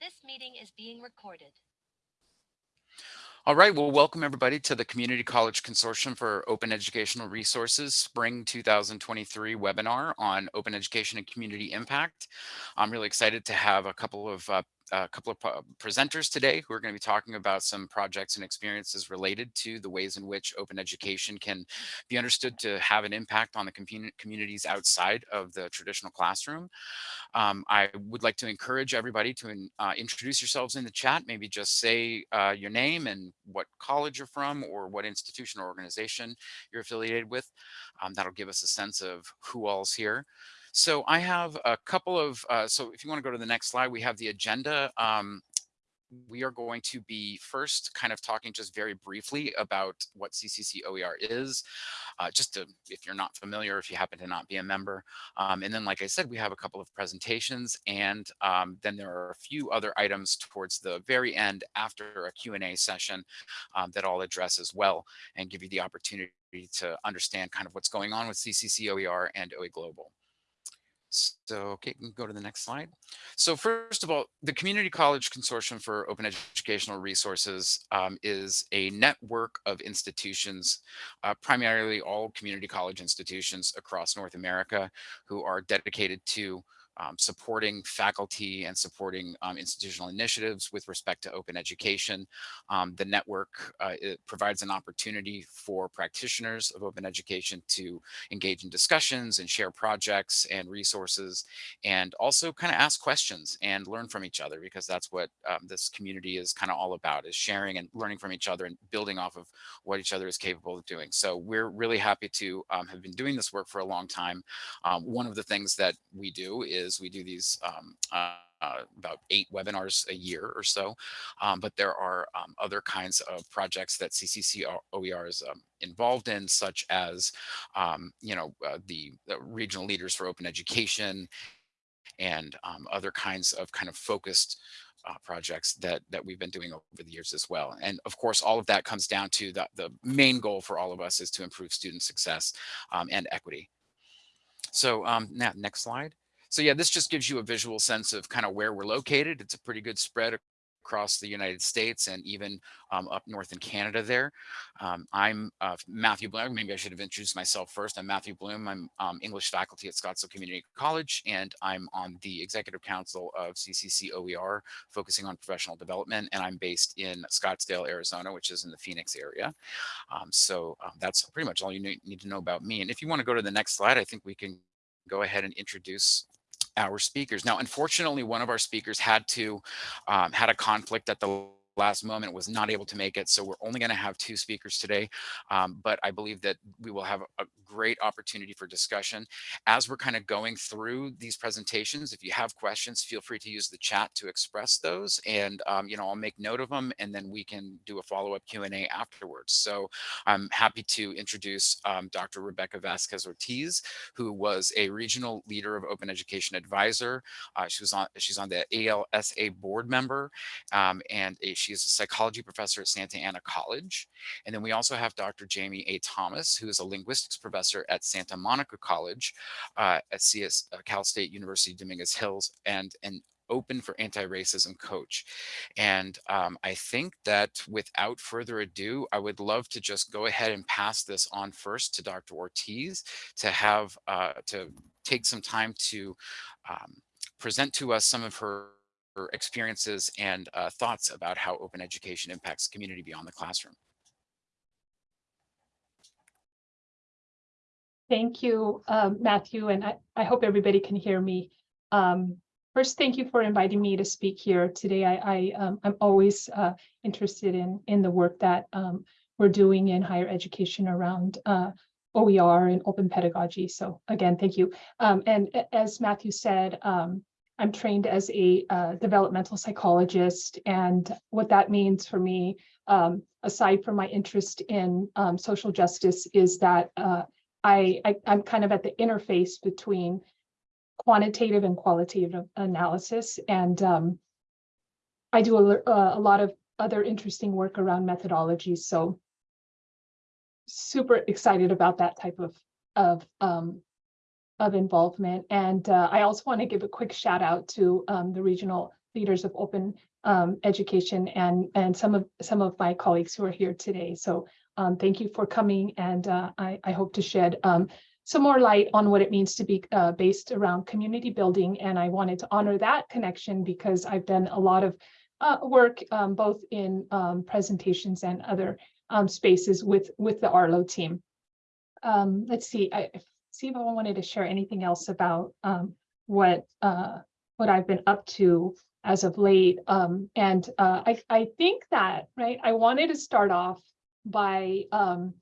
This meeting is being recorded. All right, well, welcome everybody to the Community College Consortium for Open Educational Resources Spring 2023 webinar on open education and community impact. I'm really excited to have a couple of uh, a couple of presenters today who are going to be talking about some projects and experiences related to the ways in which open education can be understood to have an impact on the communities outside of the traditional classroom. Um, I would like to encourage everybody to uh, introduce yourselves in the chat, maybe just say uh, your name and what college you're from or what institution or organization you're affiliated with. Um, that'll give us a sense of who all's here. So I have a couple of, uh, so if you want to go to the next slide, we have the agenda. Um, we are going to be first kind of talking just very briefly about what CCC OER is, uh, just to, if you're not familiar, if you happen to not be a member. Um, and then, like I said, we have a couple of presentations and um, then there are a few other items towards the very end after a Q&A session um, that I'll address as well and give you the opportunity to understand kind of what's going on with CCC OER and OE Global. So, okay, can go to the next slide. So first of all, the Community College Consortium for Open Educational Resources um, is a network of institutions, uh, primarily all community college institutions across North America who are dedicated to um, supporting faculty and supporting um, institutional initiatives with respect to open education. Um, the network uh, provides an opportunity for practitioners of open education to engage in discussions and share projects and resources and also kind of ask questions and learn from each other because that's what um, this community is kind of all about is sharing and learning from each other and building off of what each other is capable of doing. So we're really happy to um, have been doing this work for a long time. Um, one of the things that we do is is we do these um, uh, uh, about eight webinars a year or so, um, but there are um, other kinds of projects that CCC OER is um, involved in, such as, um, you know, uh, the, the, regional leaders for open education and um, other kinds of kind of focused uh, projects that that we've been doing over the years as well. And of course, all of that comes down to the, the main goal for all of us is to improve student success um, and equity. So now next slide. So yeah, this just gives you a visual sense of kind of where we're located. It's a pretty good spread across the United States and even um, up north in Canada there. Um, I'm uh, Matthew Bloom. Maybe I should have introduced myself first. I'm Matthew Bloom. I'm um, English faculty at Scottsdale Community College, and I'm on the executive council of CCC OER, focusing on professional development. And I'm based in Scottsdale, Arizona, which is in the Phoenix area. Um, so um, that's pretty much all you need to know about me. And if you want to go to the next slide, I think we can go ahead and introduce our speakers. Now, unfortunately, one of our speakers had to um, had a conflict at the last moment was not able to make it. So we're only going to have two speakers today. Um, but I believe that we will have a great opportunity for discussion. As we're kind of going through these presentations, if you have questions, feel free to use the chat to express those. And, um, you know, I'll make note of them and then we can do a follow-up Q&A afterwards. So I'm happy to introduce um, Dr. Rebecca Vasquez Ortiz, who was a regional leader of Open Education Advisor. Uh, she was on, she's on the ALSA board member um, and a, she is a psychology professor at Santa Ana College. And then we also have Dr. Jamie A. Thomas, who is a linguistics professor at Santa Monica College uh, at CS, uh, Cal State University Dominguez Hills and an open for anti-racism coach. And um, I think that without further ado, I would love to just go ahead and pass this on first to Dr. Ortiz to have, uh, to take some time to um, present to us some of her experiences and uh, thoughts about how open education impacts community beyond the classroom. Thank you, um, Matthew, and I, I hope everybody can hear me. Um, first, thank you for inviting me to speak here today. I, I, um, I'm always uh, interested in, in the work that um, we're doing in higher education around uh, OER and open pedagogy. So again, thank you. Um, and as Matthew said, um, I'm trained as a uh, developmental psychologist, and what that means for me, um, aside from my interest in um, social justice, is that uh, I, I am kind of at the interface between quantitative and qualitative analysis, and um, I do a, uh, a lot of other interesting work around methodologies. So super excited about that type of of um, of involvement. And uh, I also want to give a quick shout out to um, the regional leaders of open um, education and, and some of, some of my colleagues who are here today. So um, thank you for coming and uh, I, I hope to shed um, some more light on what it means to be uh, based around community building. And I wanted to honor that connection because I've done a lot of uh, work um, both in um, presentations and other spaces with, with the Arlo team. Let's see, I see if I wanted to share anything else about um, what uh, what I've been up to as of late. Um, and uh, I, I think that, right, I wanted to start off by um,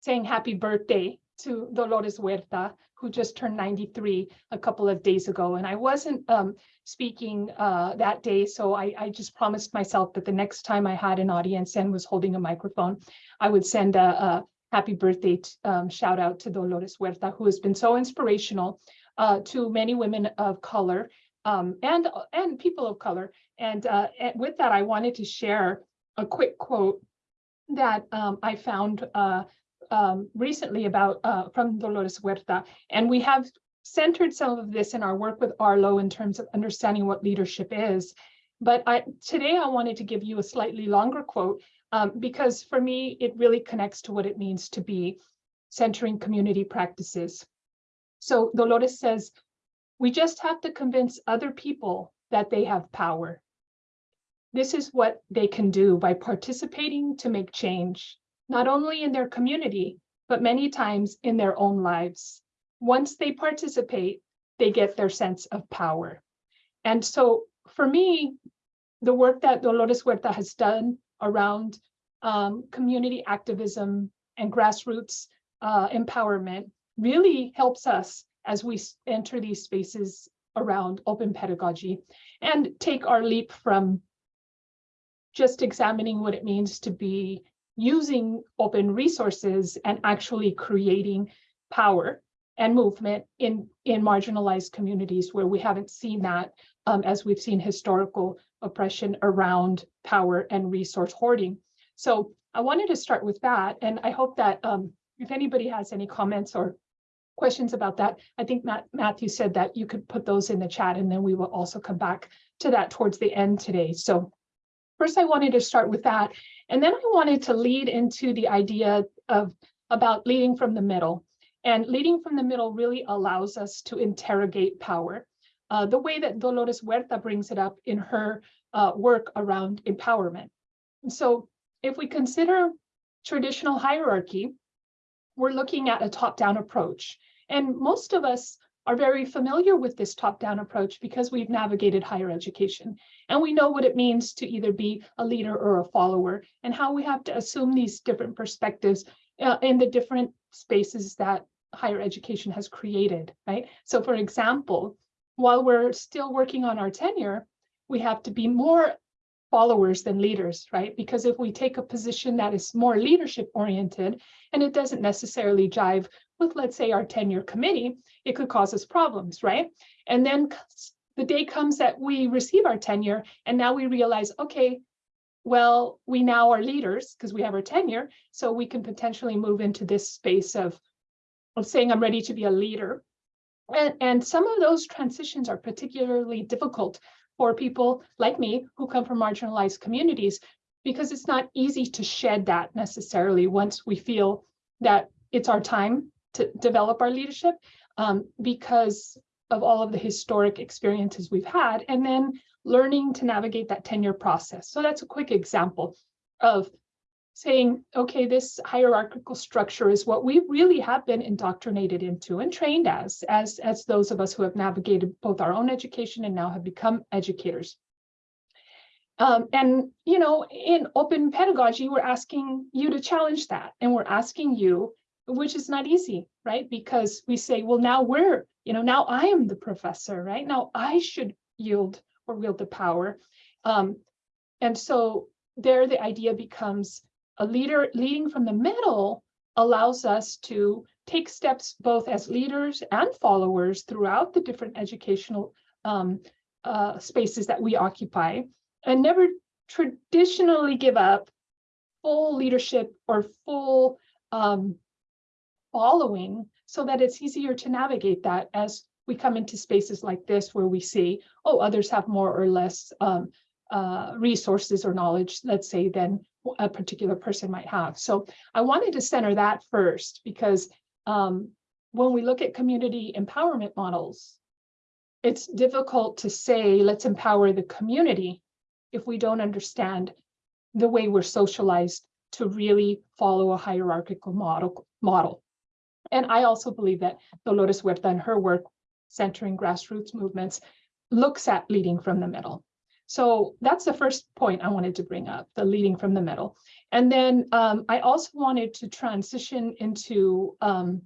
saying happy birthday to Dolores Huerta, who just turned 93 a couple of days ago. And I wasn't um, speaking uh, that day, so I, I just promised myself that the next time I had an audience and was holding a microphone, I would send a, a happy birthday um, shout out to Dolores Huerta, who has been so inspirational uh, to many women of color um, and, and people of color. And, uh, and with that, I wanted to share a quick quote that um, I found uh, um, recently about uh, from Dolores Huerta. And we have centered some of this in our work with Arlo in terms of understanding what leadership is. But I, today I wanted to give you a slightly longer quote um, because for me, it really connects to what it means to be centering community practices. So Dolores says, we just have to convince other people that they have power. This is what they can do by participating to make change, not only in their community, but many times in their own lives. Once they participate, they get their sense of power. And so for me, the work that Dolores Huerta has done around um, community activism and grassroots uh, empowerment really helps us as we enter these spaces around open pedagogy and take our leap from just examining what it means to be using open resources and actually creating power and movement in, in marginalized communities where we haven't seen that um, as we've seen historical oppression around power and resource hoarding. So I wanted to start with that, and I hope that um, if anybody has any comments or questions about that, I think Matt, Matthew said that you could put those in the chat, and then we will also come back to that towards the end today. So first, I wanted to start with that, and then I wanted to lead into the idea of about leading from the middle. And leading from the middle really allows us to interrogate power. Uh, the way that Dolores Huerta brings it up in her uh, work around empowerment. So if we consider traditional hierarchy, we're looking at a top-down approach. And most of us are very familiar with this top-down approach because we've navigated higher education. And we know what it means to either be a leader or a follower and how we have to assume these different perspectives uh, in the different spaces that higher education has created, right? So for example, while we're still working on our tenure, we have to be more followers than leaders, right? Because if we take a position that is more leadership oriented and it doesn't necessarily jive with, let's say, our tenure committee, it could cause us problems, right? And then the day comes that we receive our tenure and now we realize, okay, well, we now are leaders because we have our tenure, so we can potentially move into this space of, of saying I'm ready to be a leader. And, and some of those transitions are particularly difficult for people like me who come from marginalized communities because it's not easy to shed that necessarily once we feel that it's our time to develop our leadership um, because of all of the historic experiences we've had and then learning to navigate that tenure process. So that's a quick example of saying, okay, this hierarchical structure is what we really have been indoctrinated into and trained as, as, as those of us who have navigated both our own education and now have become educators. Um, and, you know, in open pedagogy, we're asking you to challenge that. And we're asking you, which is not easy, right? Because we say, well, now we're, you know, now I am the professor, right? Now I should yield or wield the power. Um, and so there the idea becomes a leader leading from the middle allows us to take steps both as leaders and followers throughout the different educational um, uh, spaces that we occupy and never traditionally give up full leadership or full um, following so that it's easier to navigate that as we come into spaces like this where we see, oh, others have more or less um, uh, resources or knowledge, let's say, than a particular person might have. So I wanted to center that first because um, when we look at community empowerment models, it's difficult to say, let's empower the community if we don't understand the way we're socialized to really follow a hierarchical model. model. And I also believe that Dolores Huerta and her work centering grassroots movements looks at leading from the middle. So that's the first point I wanted to bring up, the leading from the middle. And then um, I also wanted to transition into um,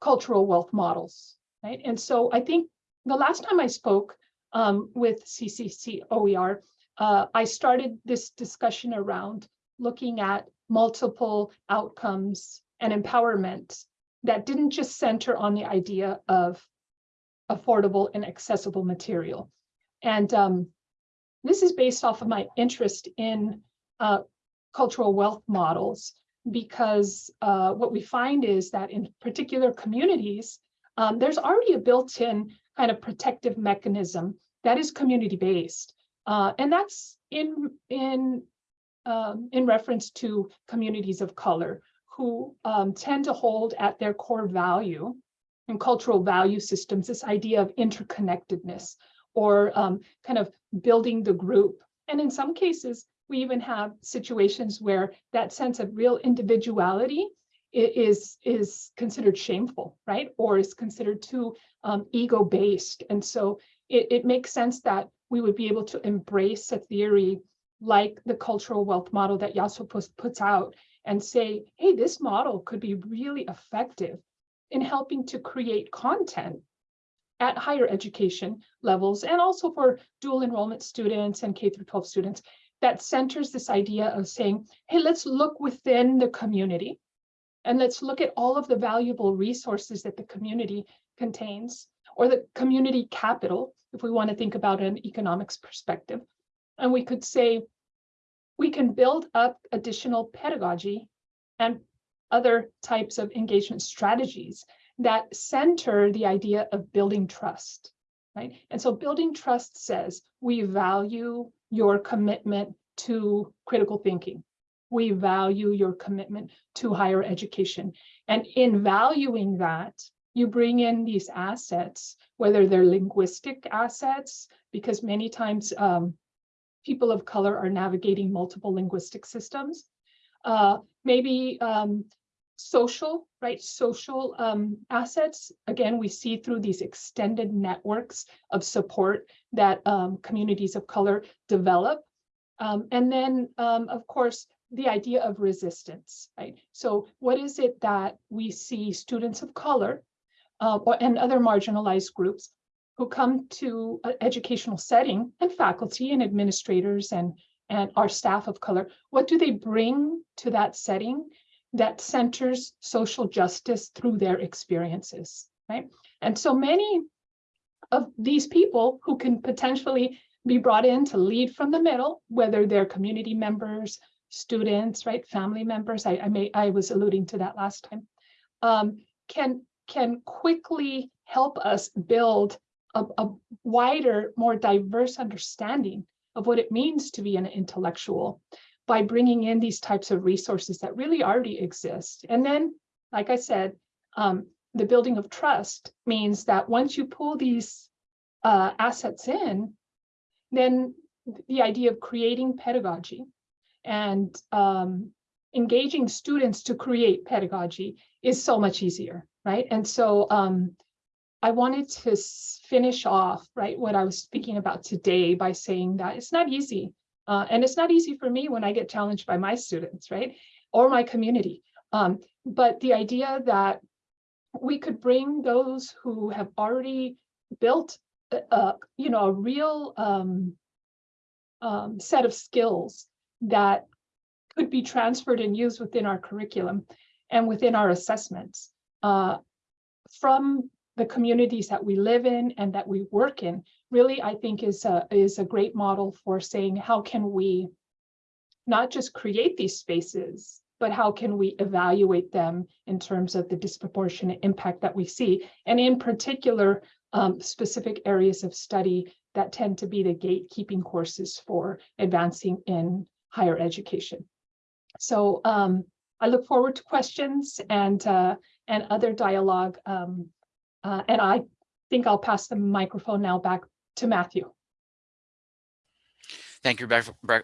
cultural wealth models, right? And so I think the last time I spoke um, with CCC OER, uh, I started this discussion around looking at multiple outcomes and empowerment that didn't just center on the idea of affordable and accessible material. And um, this is based off of my interest in uh, cultural wealth models, because uh, what we find is that in particular communities, um, there's already a built-in kind of protective mechanism that is community-based. Uh, and that's in, in, um, in reference to communities of color who um, tend to hold at their core value and cultural value systems, this idea of interconnectedness or um, kind of building the group. And in some cases, we even have situations where that sense of real individuality is, is considered shameful, right? Or is considered too um, ego-based. And so it, it makes sense that we would be able to embrace a theory like the cultural wealth model that Yasopus puts out and say, hey, this model could be really effective in helping to create content at higher education levels and also for dual enrollment students and K through 12 students that centers this idea of saying, hey, let's look within the community and let's look at all of the valuable resources that the community contains or the community capital, if we want to think about an economics perspective. And we could say, we can build up additional pedagogy and other types of engagement strategies that center the idea of building trust, right? And so building trust says we value your commitment to critical thinking. We value your commitment to higher education. And in valuing that, you bring in these assets, whether they're linguistic assets, because many times um, people of color are navigating multiple linguistic systems. Uh, maybe um, social, right? Social um, assets. Again, we see through these extended networks of support that um, communities of color develop. Um, and then, um, of course, the idea of resistance, right? So what is it that we see students of color uh, or, and other marginalized groups who come to an educational setting and faculty and administrators and, and our staff of color, what do they bring to that setting that centers social justice through their experiences, right? And so many of these people who can potentially be brought in to lead from the middle, whether they're community members, students, right, family members, I, I may I was alluding to that last time, um, can can quickly help us build a, a wider, more diverse understanding of what it means to be an intellectual by bringing in these types of resources that really already exist. And then, like I said, um, the building of trust means that once you pull these uh, assets in, then the idea of creating pedagogy and um, engaging students to create pedagogy is so much easier, right? And so um, I wanted to finish off, right, what I was speaking about today by saying that it's not easy. Uh, and it's not easy for me when I get challenged by my students, right, or my community. Um, but the idea that we could bring those who have already built, a, you know, a real um, um, set of skills that could be transferred and used within our curriculum and within our assessments uh, from the communities that we live in and that we work in really, I think is a, is a great model for saying, how can we not just create these spaces but how can we evaluate them in terms of the disproportionate impact that we see? And in particular, um, specific areas of study that tend to be the gatekeeping courses for advancing in higher education. So um, I look forward to questions and uh, and other dialogue. Um, uh, and I think I'll pass the microphone now back to Matthew. Thank you,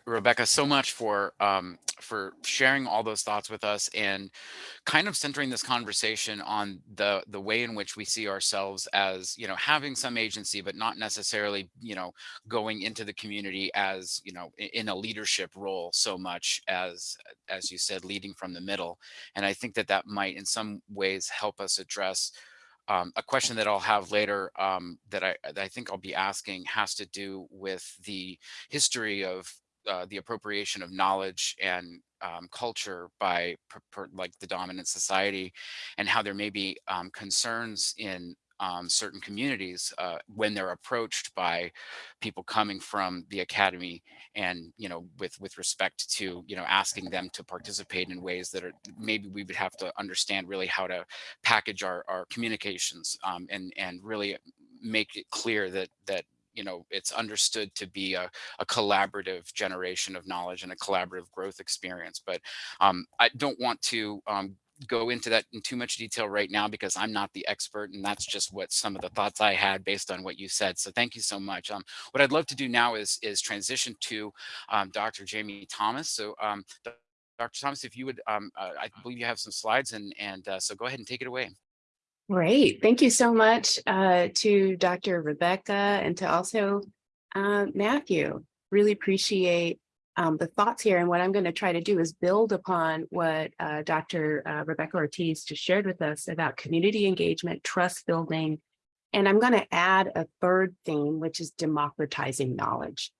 Rebecca, so much for um, for sharing all those thoughts with us and kind of centering this conversation on the the way in which we see ourselves as you know having some agency, but not necessarily you know going into the community as you know in a leadership role so much as as you said, leading from the middle. And I think that that might in some ways help us address um, a question that I'll have later um, that I that I think I'll be asking has to do with the history of uh, the appropriation of knowledge and um, culture by per, per, like the dominant society, and how there may be um, concerns in um, certain communities uh, when they're approached by people coming from the academy and you know with with respect to you know asking them to participate in ways that are maybe we would have to understand really how to package our our communications um, and and really make it clear that that you know it's understood to be a, a collaborative generation of knowledge and a collaborative growth experience. But um, i don't want to um, go into that in too much detail right now because I'm not the expert and that's just what some of the thoughts I had based on what you said. So thank you so much. Um, what I'd love to do now is is transition to um, Dr. Jamie Thomas. So um, Dr. Thomas, if you would, um, uh, I believe you have some slides and and uh, so go ahead and take it away. Great. Thank you so much uh, to Dr. Rebecca and to also uh, Matthew. Really appreciate um, the thoughts here. And what I'm going to try to do is build upon what uh, Dr. Uh, Rebecca Ortiz just shared with us about community engagement, trust building. And I'm going to add a third theme, which is democratizing knowledge.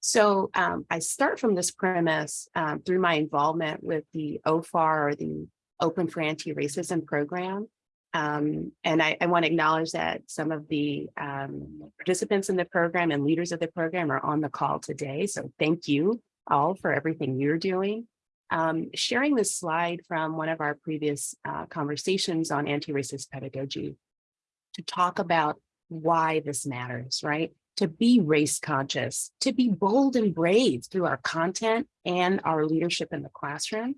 So um, I start from this premise um, through my involvement with the OFAR or the Open for Anti-Racism program. Um, and I, I want to acknowledge that some of the um, participants in the program and leaders of the program are on the call today. So thank you all for everything you're doing. Um, sharing this slide from one of our previous uh, conversations on anti-racist pedagogy to talk about why this matters, right? To be race conscious, to be bold and brave through our content and our leadership in the classroom,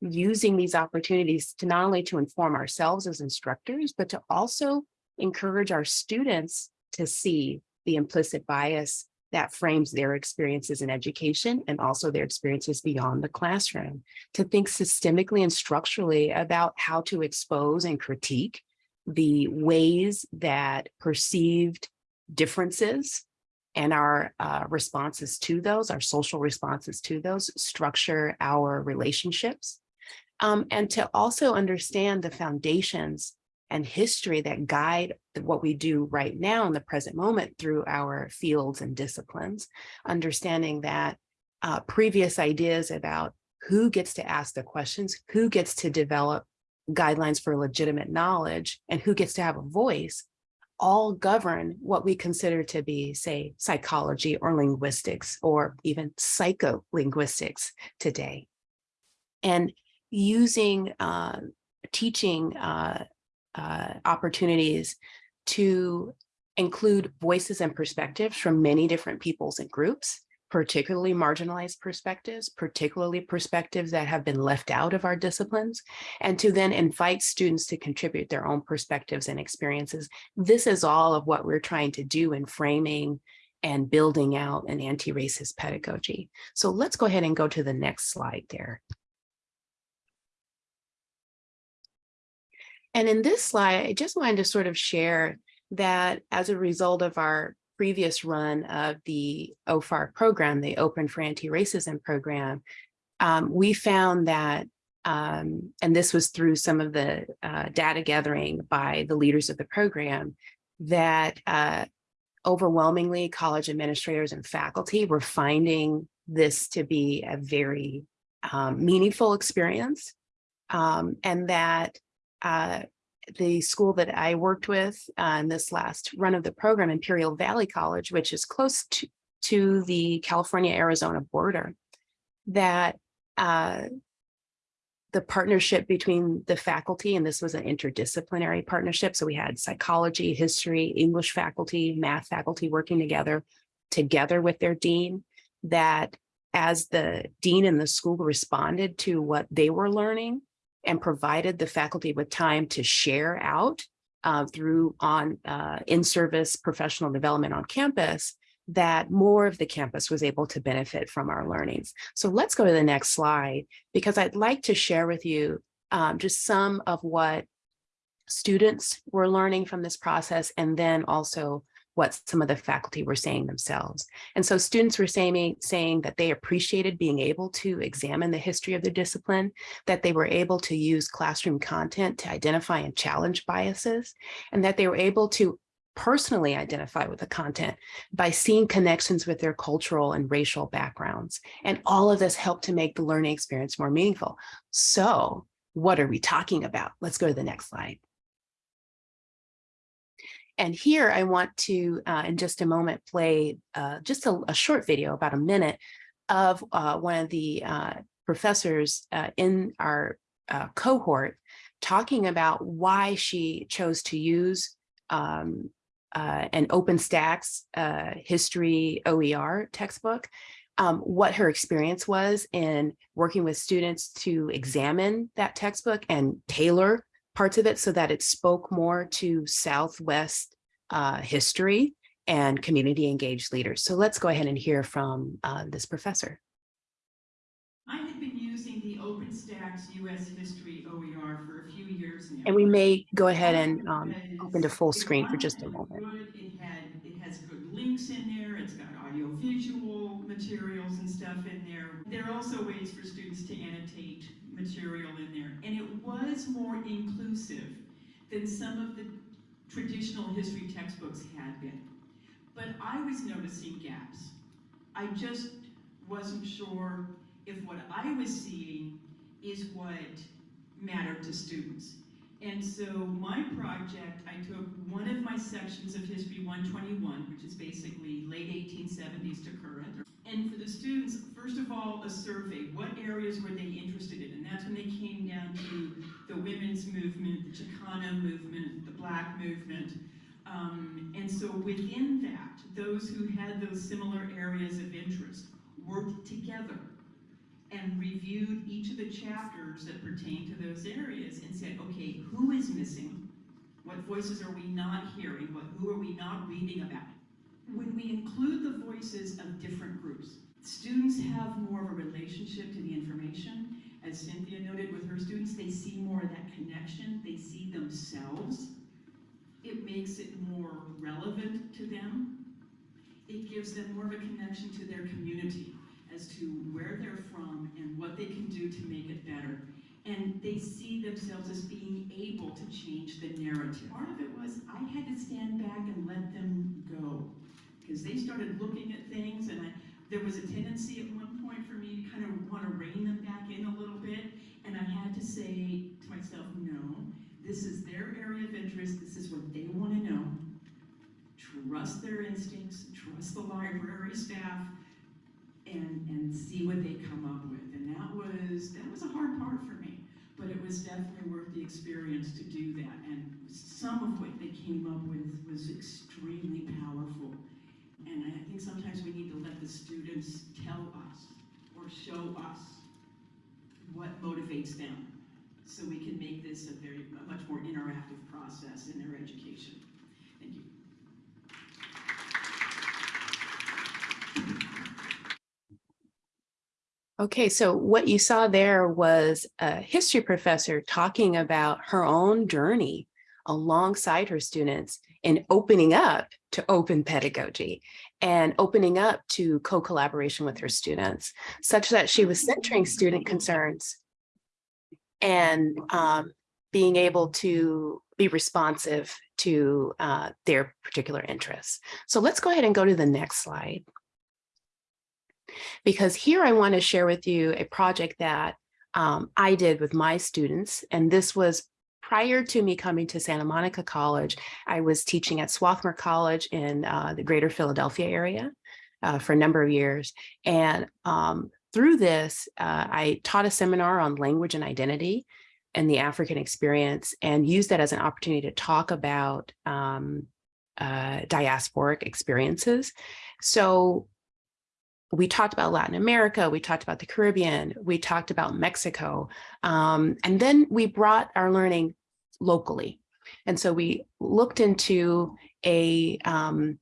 using these opportunities to not only to inform ourselves as instructors, but to also encourage our students to see the implicit bias that frames their experiences in education and also their experiences beyond the classroom, to think systemically and structurally about how to expose and critique the ways that perceived differences and our uh, responses to those, our social responses to those, structure our relationships. Um, and to also understand the foundations and history that guide what we do right now in the present moment through our fields and disciplines, understanding that uh, previous ideas about who gets to ask the questions, who gets to develop guidelines for legitimate knowledge, and who gets to have a voice, all govern what we consider to be, say, psychology or linguistics, or even psycholinguistics today. And using uh, teaching uh, uh, opportunities to include voices and perspectives from many different peoples and groups, particularly marginalized perspectives, particularly perspectives that have been left out of our disciplines, and to then invite students to contribute their own perspectives and experiences. This is all of what we're trying to do in framing and building out an anti-racist pedagogy. So let's go ahead and go to the next slide there. And in this slide, I just wanted to sort of share that as a result of our previous run of the OFAR program, the Open for Anti-Racism program, um, we found that, um, and this was through some of the uh, data gathering by the leaders of the program, that uh, overwhelmingly college administrators and faculty were finding this to be a very um, meaningful experience um, and that uh, the school that I worked with uh, in this last run of the program, Imperial Valley College, which is close to, to the California-Arizona border, that uh, the partnership between the faculty, and this was an interdisciplinary partnership. So we had psychology, history, English faculty, math faculty working together, together with their dean, that as the dean and the school responded to what they were learning and provided the faculty with time to share out uh, through on uh, in-service professional development on campus, that more of the campus was able to benefit from our learnings. So let's go to the next slide, because I'd like to share with you um, just some of what students were learning from this process, and then also what some of the faculty were saying themselves. And so students were saying, saying that they appreciated being able to examine the history of their discipline, that they were able to use classroom content to identify and challenge biases, and that they were able to personally identify with the content by seeing connections with their cultural and racial backgrounds. And all of this helped to make the learning experience more meaningful. So what are we talking about? Let's go to the next slide. And here I want to, uh, in just a moment, play uh, just a, a, short video, about a minute, of uh, one of the uh, professors uh, in our uh, cohort talking about why she chose to use um, an OpenStax history OER textbook, um, what her experience was in working with students to examine that textbook and tailor parts of it so that it spoke more to Southwest uh, history and community engaged leaders. So let's go ahead and hear from uh, this professor. I had been using the OpenStax US History OER for a few years now. And we may go ahead and um, open to full screen for just a moment. It had it has good links in there. It's got audio visual materials and stuff in there. There are also ways for students to annotate material in there. And it was more inclusive than some of the traditional history textbooks had been. But I was noticing gaps. I just wasn't sure if what I was seeing is what mattered to students. And so my project, I took one of my sections of History 121, which is basically late 1870s to current. And for the students, first of all, a survey. What areas were they interested in? And that's when they came down to the women's movement, the Chicana movement, the black movement. Um, and so within that, those who had those similar areas of interest worked together and reviewed each of the chapters that pertain to those areas and said, okay, who is missing? What voices are we not hearing? What, who are we not reading about? When we include the voices of different groups, students have more of a relationship to the information. As Cynthia noted with her students, they see more of that connection. They see themselves. It makes it more relevant to them. It gives them more of a connection to their community as to where they're from and what they can do to make it better. And they see themselves as being able to change the narrative. Part of it was I had to stand back and let them go because they started looking at things and I, there was a tendency at one point for me to kind of want to rein them back in a little bit. And I had to say to myself, no, this is their area of interest. This is what they want to know. Trust their instincts, trust the library staff, and and see what they come up with. And that was that was a hard part for me, but it was definitely worth the experience to do that. And some of what they came up with was extremely powerful. And I think sometimes we need to let the students tell us or show us what motivates them so we can make this a very a much more interactive process in their education. Thank you. Okay, so what you saw there was a history professor talking about her own journey alongside her students and opening up to open pedagogy and opening up to co-collaboration with her students, such that she was centering student concerns and um, being able to be responsive to uh, their particular interests. So let's go ahead and go to the next slide because here I want to share with you a project that um, I did with my students. And this was prior to me coming to Santa Monica College. I was teaching at Swarthmore College in uh, the greater Philadelphia area uh, for a number of years. And um, through this, uh, I taught a seminar on language and identity and the African experience and used that as an opportunity to talk about um, uh, diasporic experiences. So we talked about Latin America, we talked about the Caribbean, we talked about Mexico, um, and then we brought our learning locally. And so we looked into a um,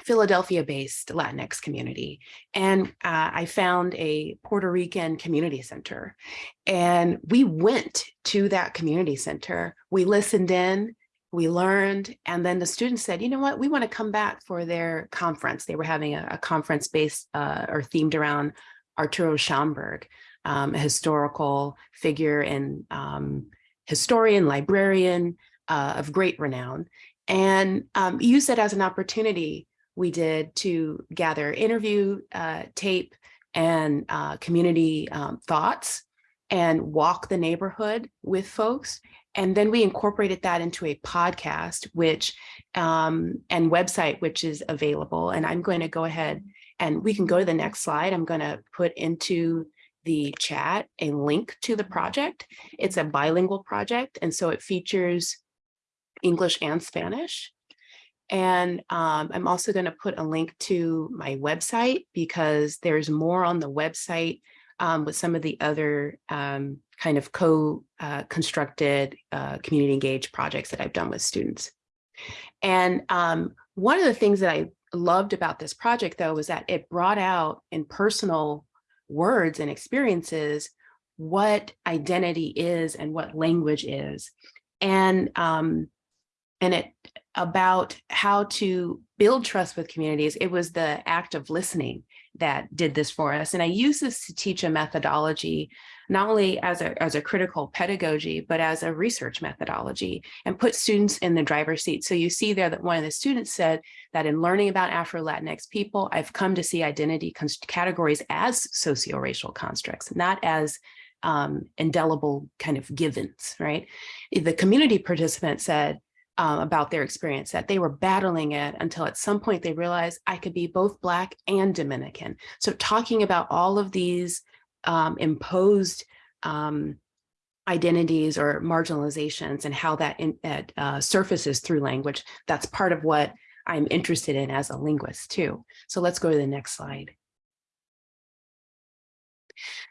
Philadelphia-based Latinx community. And uh, I found a Puerto Rican community center. And we went to that community center. We listened in, we learned, and then the students said, you know what, we want to come back for their conference. They were having a, a conference based uh, or themed around Arturo Schomburg, um, a historical figure and um, historian, librarian uh, of great renown, and um, use it as an opportunity we did to gather interview uh, tape and uh, community um, thoughts and walk the neighborhood with folks. And then we incorporated that into a podcast, which um, and website, which is available. And I'm going to go ahead and we can go to the next slide. I'm going to put into the chat a link to the project. It's a bilingual project. And so it features English and Spanish. And um, I'm also going to put a link to my website because there's more on the website um, with some of the other um, kind of co-constructed uh, uh, community engaged projects that I've done with students. And um, one of the things that I loved about this project, though, was that it brought out in personal words and experiences what identity is and what language is. And um, and it about how to build trust with communities. It was the act of listening that did this for us. And I use this to teach a methodology, not only as a, as a critical pedagogy, but as a research methodology and put students in the driver's seat. So you see there that one of the students said that in learning about Afro-Latinx people, I've come to see identity categories as socio-racial constructs, not as um, indelible kind of givens, right? The community participant said, um, about their experience that they were battling it until at some point they realized I could be both Black and Dominican. So talking about all of these um, imposed um, identities or marginalizations and how that in, uh, surfaces through language, that's part of what I'm interested in as a linguist too. So let's go to the next slide.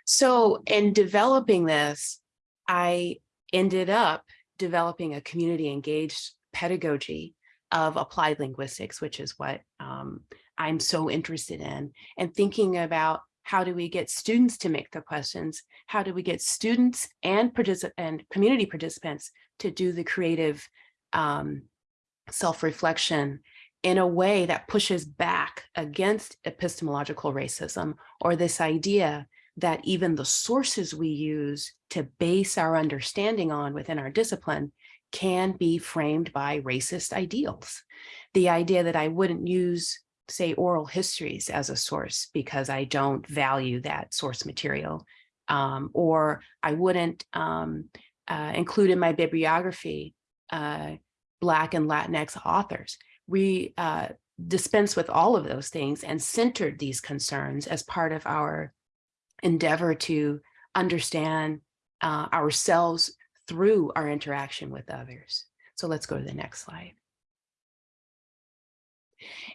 So in developing this, I ended up developing a community engaged pedagogy of applied linguistics, which is what um, I'm so interested in, and thinking about how do we get students to make the questions? How do we get students and, and community participants to do the creative um, self-reflection in a way that pushes back against epistemological racism or this idea that even the sources we use to base our understanding on within our discipline can be framed by racist ideals. The idea that I wouldn't use, say, oral histories as a source because I don't value that source material, um, or I wouldn't um, uh, include in my bibliography uh, Black and Latinx authors. We uh, dispense with all of those things and centered these concerns as part of our endeavor to understand uh, ourselves through our interaction with others. So let's go to the next slide.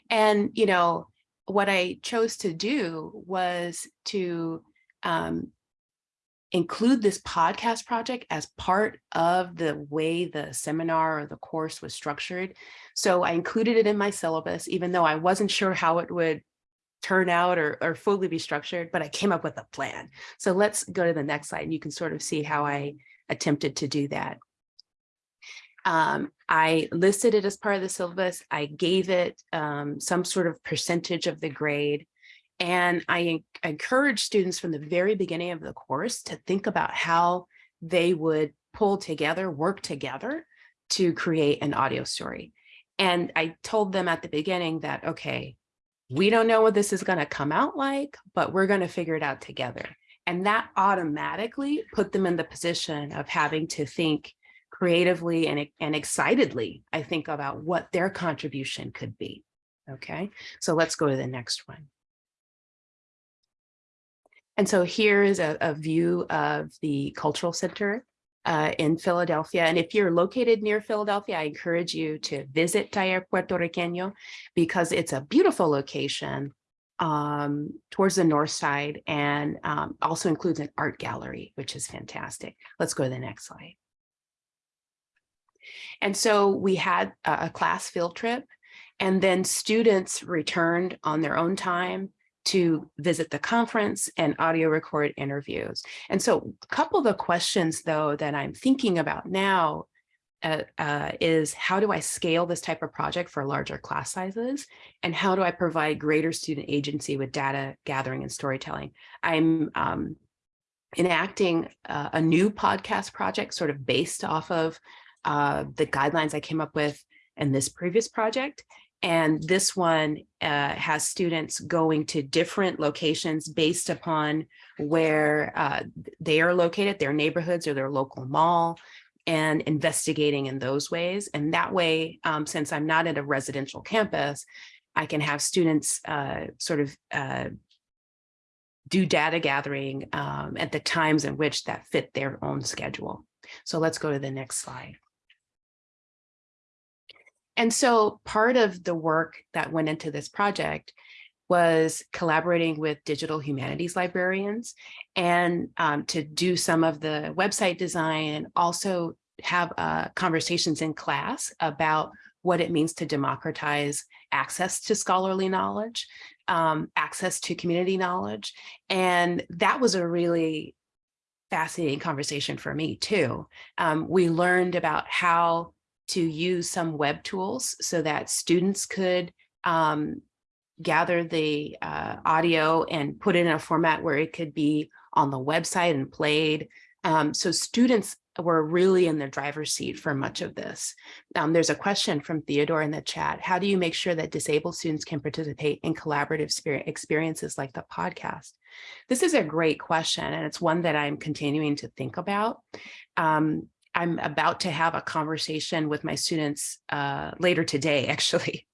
And, you know, what I chose to do was to um, include this podcast project as part of the way the seminar or the course was structured. So I included it in my syllabus, even though I wasn't sure how it would turn out or, or fully be structured, but I came up with a plan. So let's go to the next slide and you can sort of see how I attempted to do that. Um, I listed it as part of the syllabus. I gave it um, some sort of percentage of the grade. And I encourage students from the very beginning of the course to think about how they would pull together, work together to create an audio story. And I told them at the beginning that, okay, we don't know what this is going to come out like, but we're going to figure it out together. And that automatically put them in the position of having to think creatively and, and excitedly, I think about what their contribution could be. Okay, so let's go to the next one. And so here is a, a view of the cultural center uh, in Philadelphia. And if you're located near Philadelphia, I encourage you to visit Taller Puertorriqueño because it's a beautiful location um, towards the north side and um, also includes an art gallery, which is fantastic. Let's go to the next slide. And so we had a, class field trip and then students returned on their own time to visit the conference and audio record interviews. And so a couple of the questions though that I'm thinking about now uh, uh, is how do I scale this type of project for larger class sizes? And how do I provide greater student agency with data gathering and storytelling? I'm um, enacting uh, a new podcast project sort of based off of uh, the guidelines I came up with in this previous project. And this one uh, has students going to different locations based upon where uh, they are located, their neighborhoods or their local mall, and investigating in those ways. And that way, um, since I'm not at a residential campus, I can have students uh, sort of uh, do data gathering um, at the times in which that fit their own schedule. So let's go to the next slide. And so part of the work that went into this project was collaborating with digital humanities librarians and um, to do some of the website design and also have uh, conversations in class about what it means to democratize access to scholarly knowledge, um, access to community knowledge. And that was a really fascinating conversation for me too. Um, we learned about how to use some web tools so that students could um, gather the uh, audio and put it in a format where it could be on the website and played. Um, so students were really in the driver's seat for much of this. Um, there's a question from Theodore in the chat. How do you make sure that disabled students can participate in collaborative experiences like the podcast? This is a great question, and it's one that I'm continuing to think about. Um, I'm about to have a conversation with my students uh, later today, actually,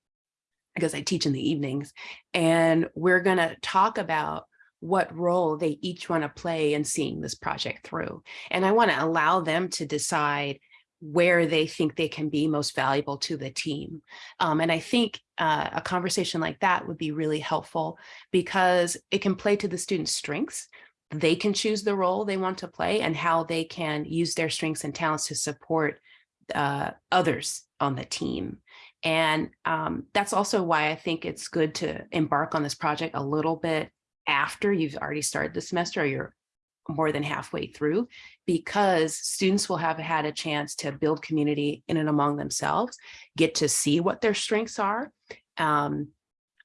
because I teach in the evenings. And we're going to talk about what role they each want to play in seeing this project through. And I want to allow them to decide where they think they can be most valuable to the team. Um, and I think uh, a conversation like that would be really helpful because it can play to the student's strengths they can choose the role they want to play and how they can use their strengths and talents to support uh, others on the team. And um, that's also why I think it's good to embark on this project a little bit after you've already started the semester or you're more than halfway through, because students will have had a chance to build community in and among themselves, get to see what their strengths are, um,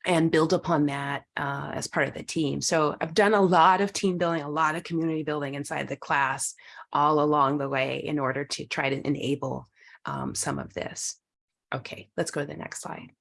and build upon that uh, as part of the team. So I've done a lot of team building, a lot of community building inside the class all along the way in order to try to enable um, some of this. Okay, let's go to the next slide.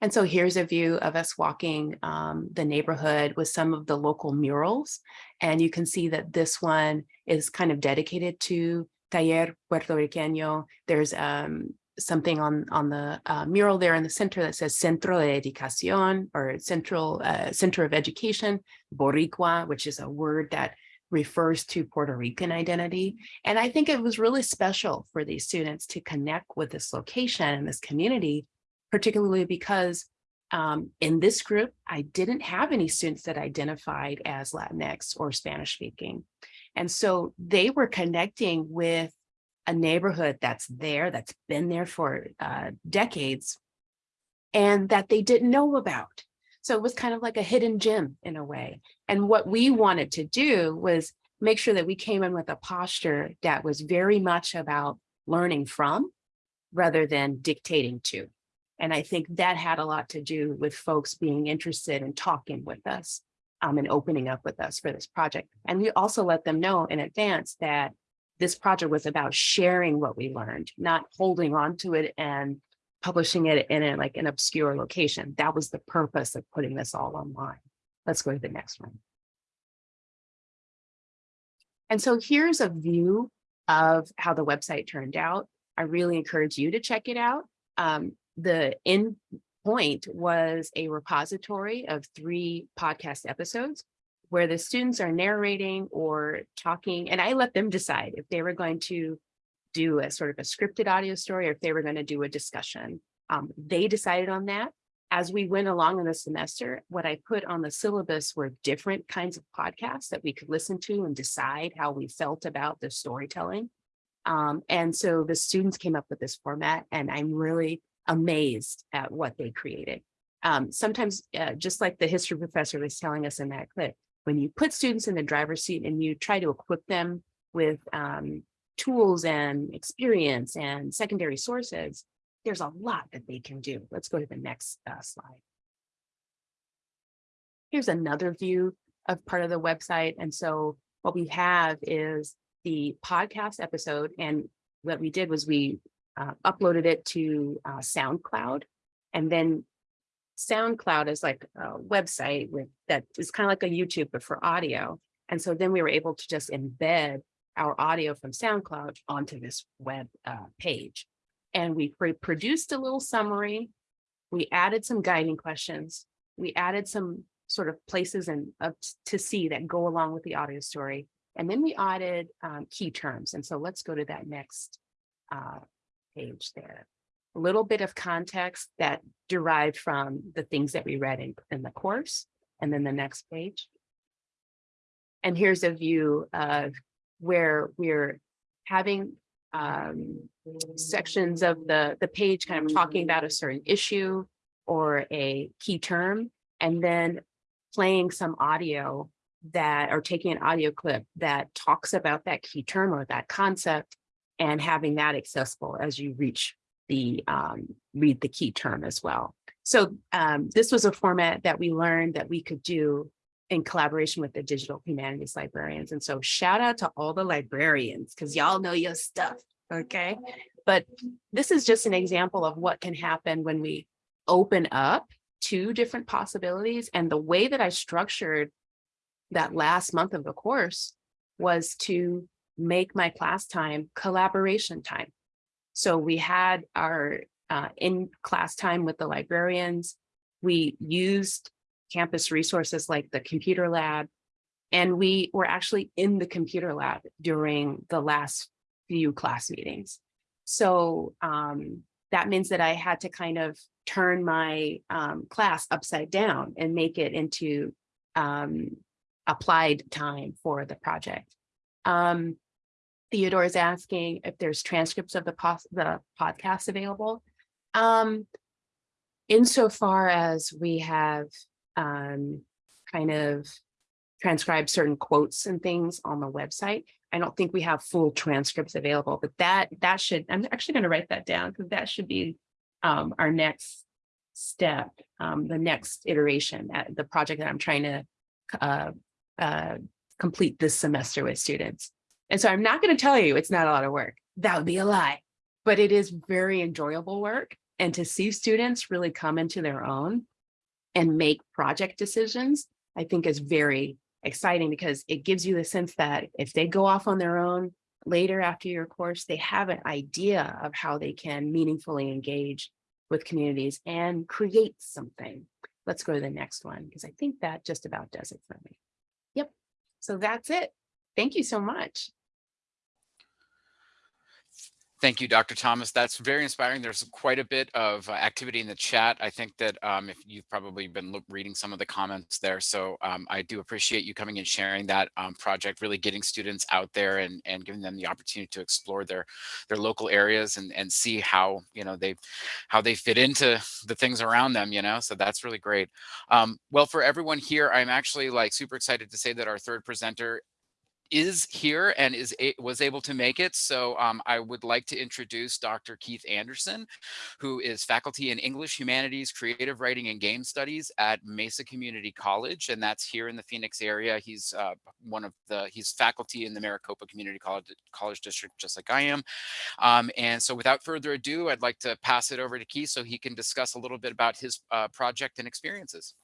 And so here's a view of us walking um, the neighborhood with some of the local murals. And you can see that this one is kind of dedicated to Taller Puertorriqueño. There's um, something on on the uh, mural there in the center that says Centro de Educación or Central uh, Center of Education, Boricua, which is a word that refers to Puerto Rican identity. And I think it was really special for these students to connect with this location and this community, particularly because um, in this group, I didn't have any students that identified as Latinx or Spanish speaking. And so they were connecting with a neighborhood that's there, that's been there for uh, decades, and that they didn't know about. So it was kind of like a hidden gem in a way. And what we wanted to do was make sure that we came in with a posture that was very much about learning from rather than dictating to. And I think that had a lot to do with folks being interested in talking with us um, and opening up with us for this project. And we also let them know in advance that this project was about sharing what we learned, not holding on to it and publishing it in a, like an obscure location. That was the purpose of putting this all online. Let's go to the next one. And so here's a view of how the website turned out. I really encourage you to check it out. Um, the in point was a repository of three podcast episodes where the students are narrating or talking, and I let them decide if they were going to do a sort of a scripted audio story or if they were going to do a discussion. Um, they decided on that. As we went along in the semester, what I put on the syllabus were different kinds of podcasts that we could listen to and decide how we felt about the storytelling. Um, and so the students came up with this format and I'm really amazed at what they created. Um, sometimes, uh, just like the history professor was telling us in that clip, when you put students in the driver's seat and you try to equip them with um, tools and experience and secondary sources, there's a lot that they can do. Let's go to the next uh, slide. Here's another view of part of the website. And so what we have is the podcast episode. And what we did was we uh, uploaded it to uh, SoundCloud. And then SoundCloud is like a website with that is kind of like a YouTube, but for audio. And so then we were able to just embed our audio from SoundCloud onto this web uh, page. And we produced a little summary. We added some guiding questions. We added some sort of places and to see that go along with the audio story. And then we added um, key terms. And so let's go to that next uh, page there. A little bit of context that derived from the things that we read in, in the course. And then the next page. And here's a view of where we're having um, sections of the, the page kind of talking about a certain issue or a key term, and then playing some audio that or taking an audio clip that talks about that key term or that concept and having that accessible as you reach the um, read the key term as well. So um, this was a format that we learned that we could do in collaboration with the digital humanities librarians. And so shout out to all the librarians because y'all know your stuff, okay? But this is just an example of what can happen when we open up two different possibilities. And the way that I structured that last month of the course was to make my class time collaboration time. So we had our uh, in class time with the librarians. We used campus resources like the computer lab. And we were actually in the computer lab during the last few class meetings. So um, that means that I had to kind of turn my um, class upside down and make it into um, applied time for the project. Um, Theodore is asking if there's transcripts of the, the podcast available. Um, insofar as we have um, kind of transcribed certain quotes and things on the website. I don't think we have full transcripts available, but that that should, I'm actually going to write that down because that should be um, our next step, um, the next iteration, at the project that I'm trying to uh, uh, complete this semester with students. And so I'm not going to tell you it's not a lot of work. That would be a lie, but it is very enjoyable work. And to see students really come into their own and make project decisions, I think is very exciting because it gives you the sense that if they go off on their own later after your course, they have an idea of how they can meaningfully engage with communities and create something. Let's go to the next one because I think that just about does it for me. Yep. So that's it. Thank you so much. Thank you, Dr. Thomas. That's very inspiring. There's quite a bit of uh, activity in the chat. I think that um, if you've probably been reading some of the comments there. So um, I do appreciate you coming and sharing that um, project, really getting students out there and, and giving them the opportunity to explore their their local areas and, and see how, you know, they how they fit into the things around them, you know, so that's really great. Um, well, for everyone here, I'm actually like super excited to say that our third presenter is here and is was able to make it. So um, I would like to introduce Dr. Keith Anderson, who is faculty in English, Humanities, Creative Writing, and Game Studies at Mesa Community College, and that's here in the Phoenix area. He's uh, one of the, he's faculty in the Maricopa Community College, College District, just like I am. Um, and so without further ado, I'd like to pass it over to Keith so he can discuss a little bit about his uh, project and experiences.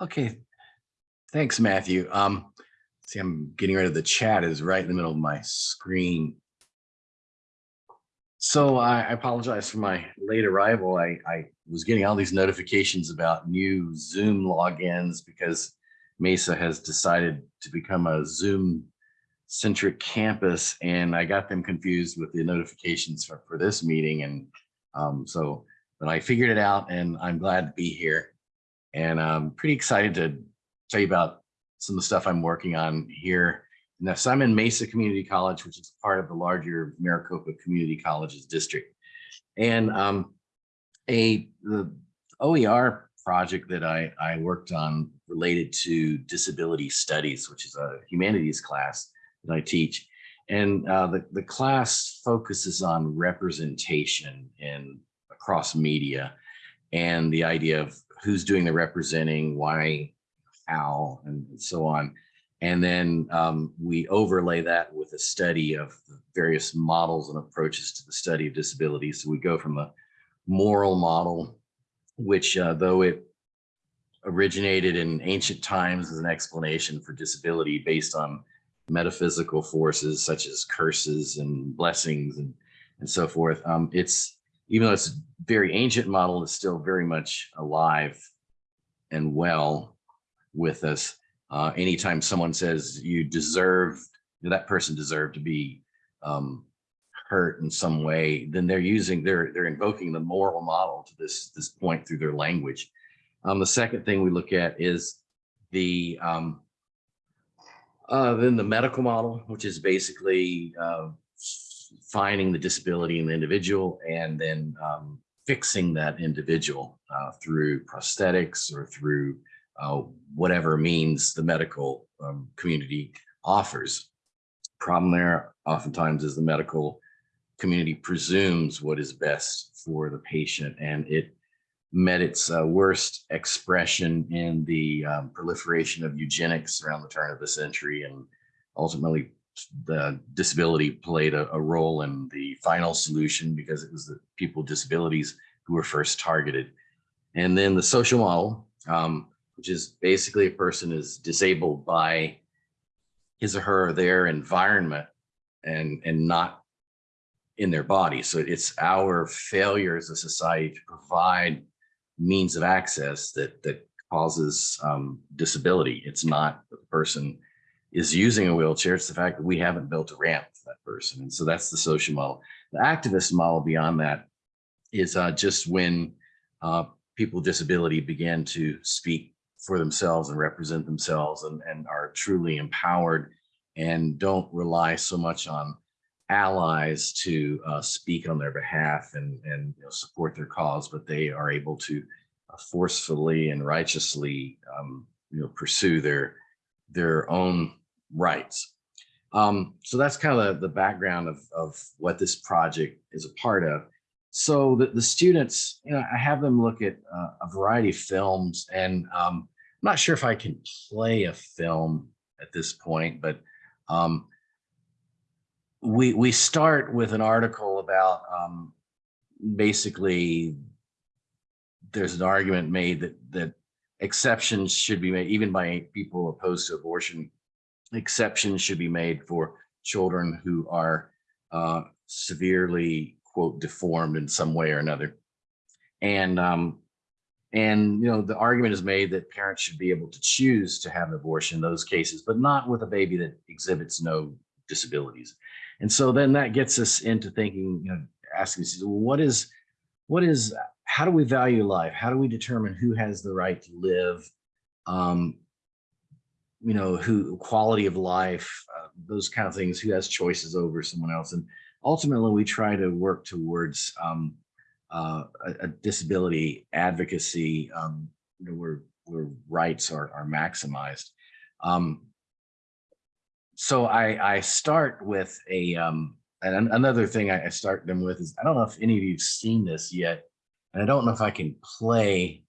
Okay, thanks, Matthew. Um, see, I'm getting rid of the chat is right in the middle of my screen. So I I apologize for my late arrival. I, I was getting all these notifications about new Zoom logins because Mesa has decided to become a Zoom centric campus and I got them confused with the notifications for, for this meeting. And um, so, but I figured it out and I'm glad to be here. And I'm pretty excited to tell you about some of the stuff I'm working on here now, so I'm in Mesa Community College, which is part of the larger Maricopa Community Colleges District. And um, a the OER project that I, I worked on related to disability studies, which is a humanities class that I teach. And uh, the, the class focuses on representation in across media and the idea of who's doing the representing, why, and so on. And then um, we overlay that with a study of the various models and approaches to the study of disability. So we go from a moral model, which uh, though it originated in ancient times as an explanation for disability based on metaphysical forces such as curses and blessings and, and so forth. Um, it's, even though it's a very ancient model, it's still very much alive and well with us. Uh, anytime someone says you deserve, that person deserved to be um, hurt in some way, then they're using, they're, they're invoking the moral model to this, this point through their language. Um, the second thing we look at is the, um, uh, then the medical model, which is basically uh, finding the disability in the individual and then um, fixing that individual uh, through prosthetics or through uh, whatever means the medical um, community offers. Problem there oftentimes is the medical community presumes what is best for the patient and it met its uh, worst expression in the um, proliferation of eugenics around the turn of the century and ultimately the disability played a, a role in the final solution because it was the people with disabilities who were first targeted. And then the social model, um, which is basically a person is disabled by his or her or their environment and, and not in their body. So it's our failure as a society to provide means of access that, that causes um, disability. It's not that the person is using a wheelchair. It's the fact that we haven't built a ramp for that person. And so that's the social model. The activist model beyond that is uh, just when uh, people with disability began to speak for themselves and represent themselves and, and are truly empowered and don't rely so much on allies to uh, speak on their behalf and, and you know, support their cause, but they are able to uh, forcefully and righteously um, you know, pursue their, their own rights. Um, so that's kind of the, the background of, of what this project is a part of. So the, the students, you know, I have them look at uh, a variety of films and um, I'm not sure if I can play a film at this point, but um, we we start with an article about um, basically there's an argument made that that exceptions should be made even by people opposed to abortion. Exceptions should be made for children who are uh, severely quote deformed in some way or another, and um, and, you know, the argument is made that parents should be able to choose to have an abortion in those cases, but not with a baby that exhibits no disabilities. And so then that gets us into thinking, you know, asking, well, what is, what is, how do we value life? How do we determine who has the right to live? Um, you know, who quality of life, uh, those kind of things, who has choices over someone else. And ultimately we try to work towards um, uh, a, a, disability advocacy um, you know, where, where rights are, are maximized. Um, so I, I start with a, um, and another thing I, start them with is, I don't know if any of you've seen this yet, and I don't know if I can play,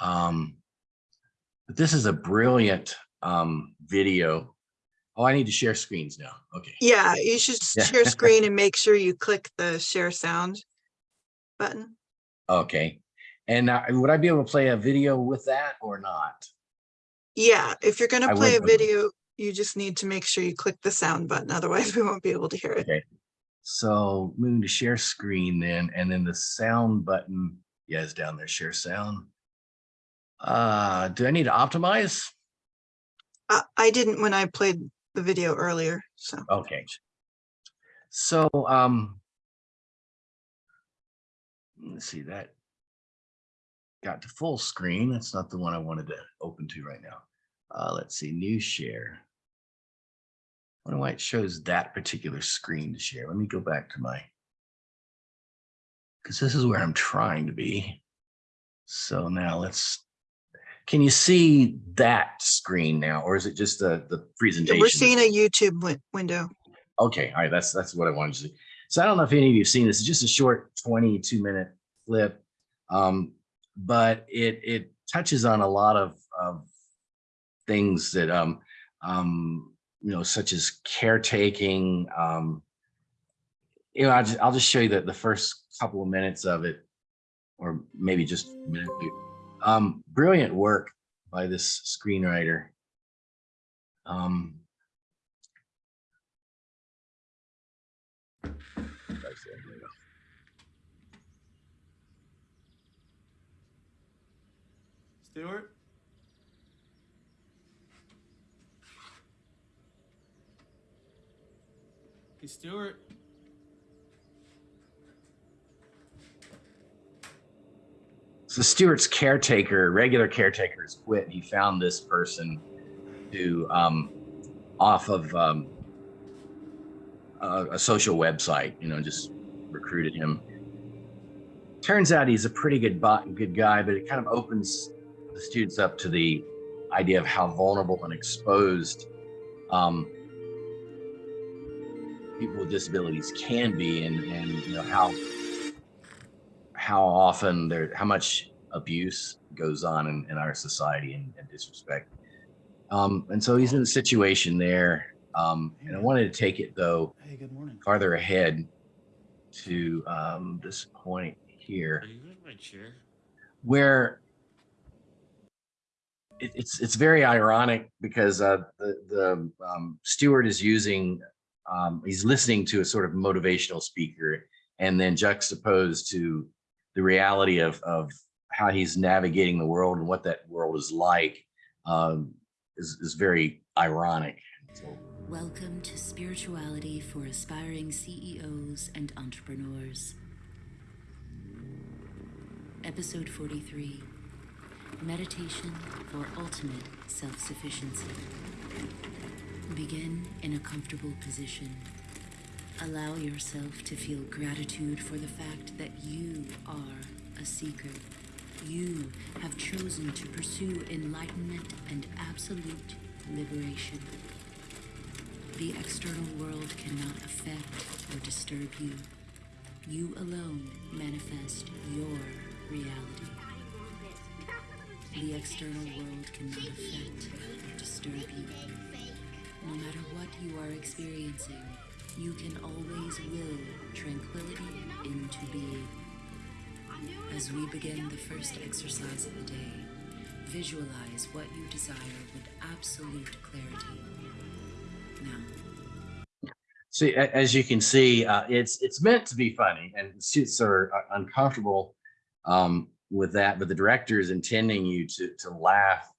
um, but this is a brilliant um, video. Oh, I need to share screens now. Okay. Yeah, you should Yeah. share screen and make sure you click the share sound button. Okay. And uh, would I be able to play a video with that or not? Yeah, if you're gonna play a video, you just need to make sure you click the sound button, otherwise we won't be able to hear it. Okay. So moving to share screen then, and then the sound button, yeah, is down there, share sound. Uh, do I need to optimize? I, I didn't when I played the video earlier, so. Okay. So, um, let's see that got to full screen. That's not the one I wanted to open to right now. Uh, let's see, new share. I wonder why it shows that particular screen to share. Let me go back to my, because this is where I'm trying to be. So now let's, can you see that screen now, or is it just the, the presentation? We're seeing a YouTube win- window. Okay, all right, that's that's what I wanted to see. So I don't know if any of you have seen this. It's just a short 22 minute clip, um, but it it touches on a lot of, of things that um, um, you know, such as caretaking. Um, you know, I'll just, I'll just show you the, the first couple of minutes of it, or maybe just a minute. Um, brilliant work by this screenwriter. Um. Stewart? Hey, Stewart? So Stewart's caretaker, regular caretaker has quit. He found this person who, um, off of um, a, a social website, you know, just recruited him. Turns out he's a pretty good bot, good guy, but it kind of opens the students up to the idea of how vulnerable and exposed um, people with disabilities can be, and and you know how how often there, how much abuse goes on in, in our society and, and disrespect. Um, and so he's in a situation there. Um, and I wanted to take it though Hey, good morning. farther ahead to um, this point here Are you in my chair? where it, it's it's very ironic because uh, the the um, Stewart is using um, he's listening to a sort of motivational speaker and then juxtaposed to the reality of of how he's navigating the world and what that world is like um, is is very ironic. So, Welcome to Spirituality for Aspiring CEOs and Entrepreneurs. Episode 43 Meditation for Ultimate Self Sufficiency. Begin in a comfortable position. Allow yourself to feel gratitude for the fact that you are a seeker. You have chosen to pursue enlightenment and absolute liberation. The external world cannot affect or disturb you. You alone manifest your reality. The external world cannot affect or disturb you. No matter what you are experiencing, you can always will tranquility into being. As we begin the first exercise of the day, visualize what you desire with absolute clarity. Now, See, as you can see, uh, it's it's meant to be funny, and students are uh, uncomfortable um, with that, but the director is intending you to to laugh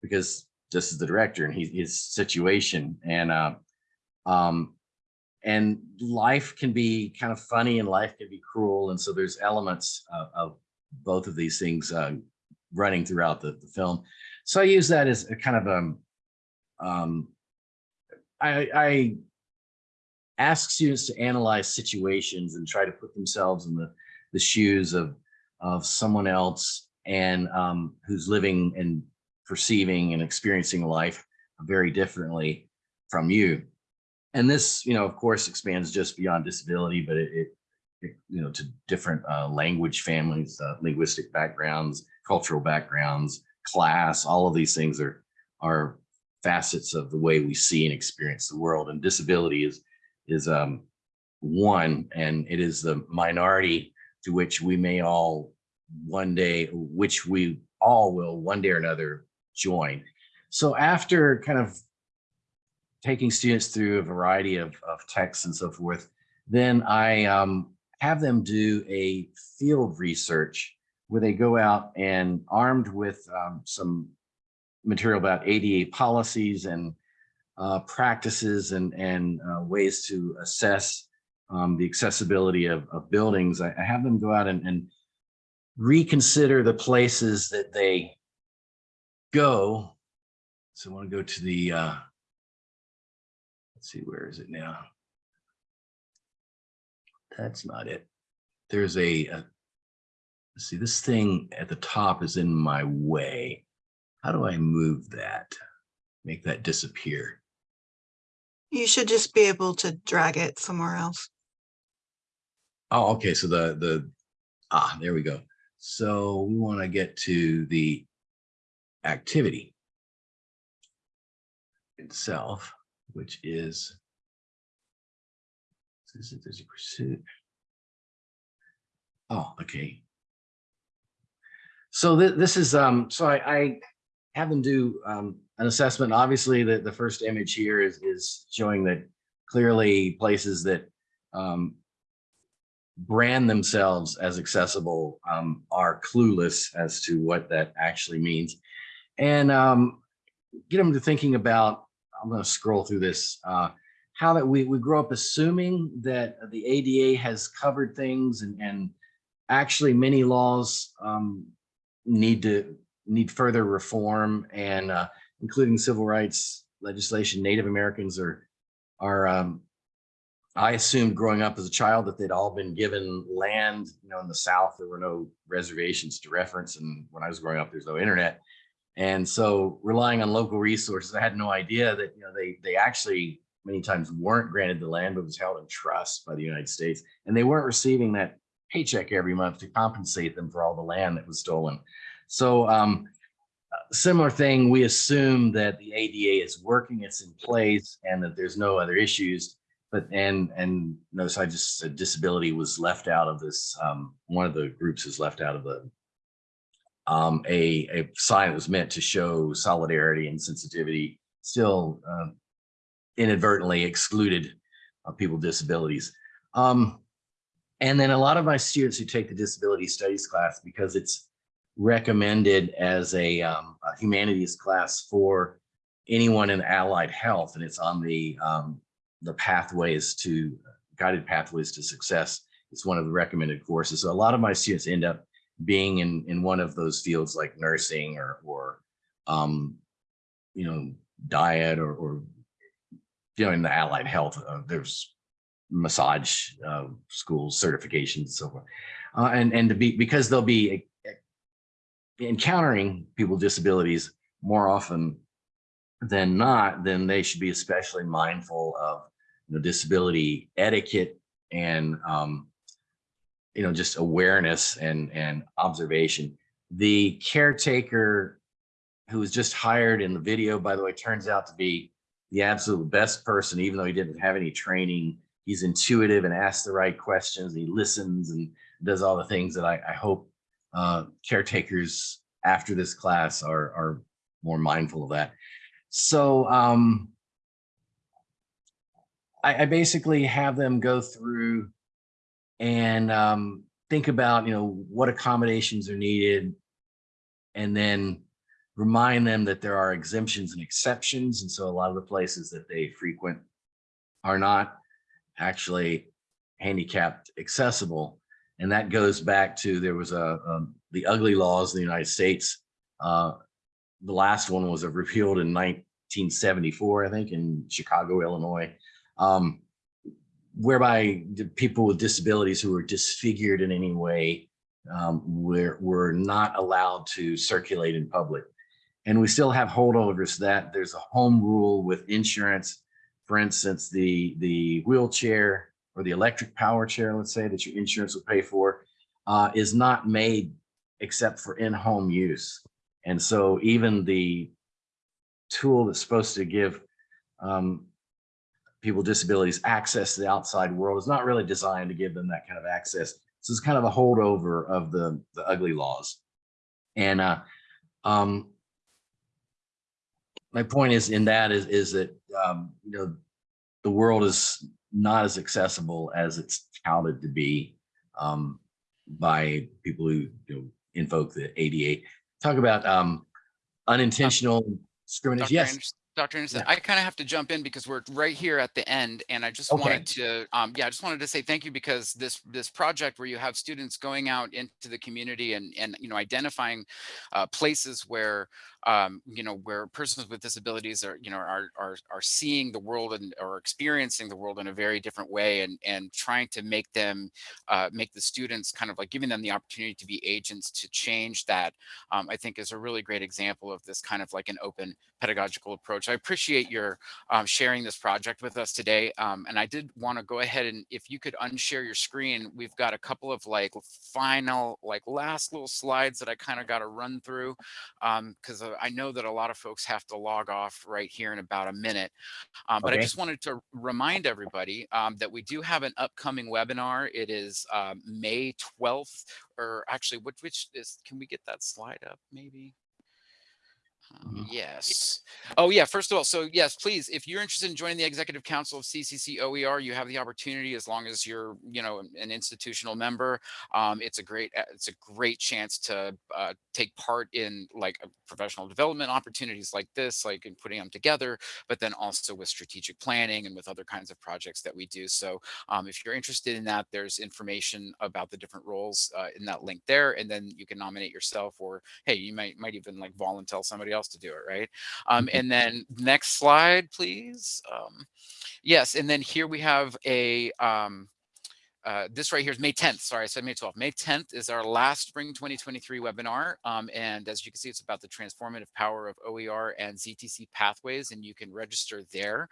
because this is the director and he, his situation, and uh, um, and life can be kind of funny and life can be cruel, and so there's elements of, of both of these things uh, running throughout the, the film. So I use that as a kind of um, um, I, I ask students to analyze situations and try to put themselves in the, the shoes of, of someone else and um, who's living and perceiving and experiencing life very differently from you. And this, you know, of course, expands just beyond disability, but it, it, it you know, to different uh, language families, uh, linguistic backgrounds, cultural backgrounds, class, all of these things are, are facets of the way we see and experience the world. And disability is, is um, one, and it is the minority to which we may all one day, which we all will one day or another join. So after kind of taking students through a variety of, of texts and so forth, then I um, have them do a field research where they go out and armed with um, some material about ADA policies and uh, practices and, and uh, ways to assess um, the accessibility of, of buildings. I, I have them go out and, and reconsider the places that they go. So I want to go to the, uh, let's see, where is it now? That's not it. There's a, a see, this thing at the top is in my way. How do I move that? Make that disappear? You should just be able to drag it somewhere else. Oh, okay, so the, the, ah, there we go. So we want to get to the activity itself, which is is it a pursuit. Oh, okay. So thi- this is, um, so I, I have them do, um, an assessment. Obviously, the, the first image here is, is showing that clearly places that, um, brand themselves as accessible, um, are clueless as to what that actually means. And, um, get them to thinking about, I'm going to scroll through this, uh, how that we, we grow up assuming that the ADA has covered things and, and actually many laws um, need to need further reform and uh, including civil rights legislation. Native Americans are are um, I assumed growing up as a child that they'd all been given land. You know, in the South there were no reservations to reference, and when I was growing up, there's no internet. And so relying on local resources, I had no idea that you know they they actually many times weren't granted the land, but was held in trust by the United States. And they weren't receiving that paycheck every month to compensate them for all the land that was stolen. So um, similar thing, we assume that the ADA is working, it's in place and that there's no other issues. But and and notice I just said disability was left out of this. Um, one of the groups is left out of the um, a, a sign that was meant to show solidarity and sensitivity still uh, inadvertently excluded uh, people with disabilities. Um, and then a lot of my students who take the disability studies class because it's recommended as a, um, a humanities class for anyone in allied health, and it's on the um, the pathways to guided pathways to success. It's one of the recommended courses. So a lot of my students end up being in in one of those fields like nursing or or um, you know diet or, or you know, in the allied health, uh, there's massage uh, schools, certifications, and so forth. Uh, and, and to be, because they'll be uh, encountering people with disabilities more often than not, then they should be especially mindful of you know, disability etiquette and, um, you know, just awareness and, and observation. The caretaker who was just hired in the video, by the way, turns out to be the absolute best person, even though he didn't have any training. He's intuitive and asks the right questions. He listens and does all the things that I, I hope uh, caretakers after this class are, are more mindful of that. So um, I, I basically have them go through and um, think about, you know, what accommodations are needed and then remind them that there are exemptions and exceptions. And so a lot of the places that they frequent are not actually handicapped accessible. And that goes back to there was a, um, the ugly laws in the United States. Uh, the last one was repealed in 1974, I think, in Chicago, Illinois, um, whereby people with disabilities who were disfigured in any way um, were, were not allowed to circulate in public. And we still have holdovers that there's a home rule with insurance. For instance, the, the wheelchair or the electric power chair, let's say that your insurance will pay for, uh, is not made except for in-home use. And so even the tool that's supposed to give um, people with disabilities access to the outside world is not really designed to give them that kind of access. So it's kind of a holdover of the, the ugly laws. And uh, um, my point is in that is, is that, um, you know, the world is not as accessible as it's touted to be um, by people who you know, invoke the ADA. Talk about um, unintentional discrimination. Yes. Anderson- Dr. Anderson, Yeah. I kind of have to jump in because we're right here at the end and I just Okay. wanted to, um, yeah, I just wanted to say thank you because this, this project where you have students going out into the community and, and, you know, identifying uh, places where, um, you know, where persons with disabilities are, you know, are, are, are seeing the world and or experiencing the world in a very different way and, and trying to make them, uh, make the students kind of like giving them the opportunity to be agents to change that, um, I think is a really great example of this kind of like an open pedagogical approach. I appreciate your um, sharing this project with us today. Um, and I did want to go ahead and if you could unshare your screen, we've got a couple of like final, like last little slides that I kind of got to run through because I know that a lot of folks have to log off right here in about a minute. Um, but I just wanted to remind everybody um, that we do have an upcoming webinar. It is um, May 12th, or actually, which, which is, can we get that slide up maybe? Um, Mhm. Yes. Oh, yeah. First of all, so yes, please, if you're interested in joining the executive council of CCC OER, you have the opportunity as long as you're, you know, an institutional member. Um, it's a great, uh, it's a great chance to uh, take part in like professional development opportunities like this, like in putting them together, but then also with strategic planning and with other kinds of projects that we do. So um, if you're interested in that, there's information about the different roles uh, in that link there, and then you can nominate yourself or hey, you might might even like volunteer somebody else to do it, right? Um, and then next slide, please. Um, yes, and then here we have a um, uh, this right here is May 10th. Sorry, I said May 12th. May 10th is our last Spring 2023 webinar. Um, and as you can see, it's about the transformative power of OER and ZTC pathways, and you can register there.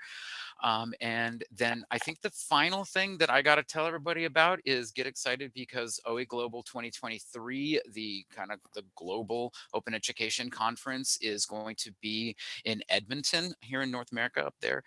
Um, and then I think the final thing that I got to tell everybody about is get excited because OE Global 2023, the kind of the global open education conference is going to be in Edmonton here in North America up there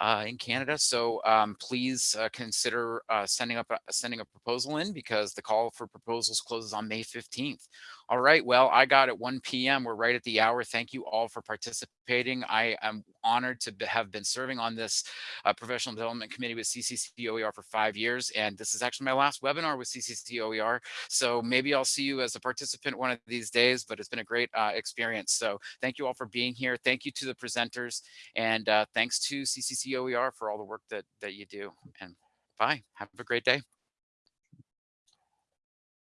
uh, in Canada. So um, please uh, consider uh, sending up a, sending a proposal in because the call for proposals closes on May 15th. All right, well, I got at 1 p.m. We're right at the hour. Thank you all for participating. I am honored to have been serving on this uh, professional development committee with CCC OER for five years. And this is actually my last webinar with CCC OER. So maybe I'll see you as a participant one of these days, but it's been a great uh, experience. So thank you all for being here. Thank you to the presenters and uh, thanks to CCC OER for all the work that, that you do. And bye, have a great day.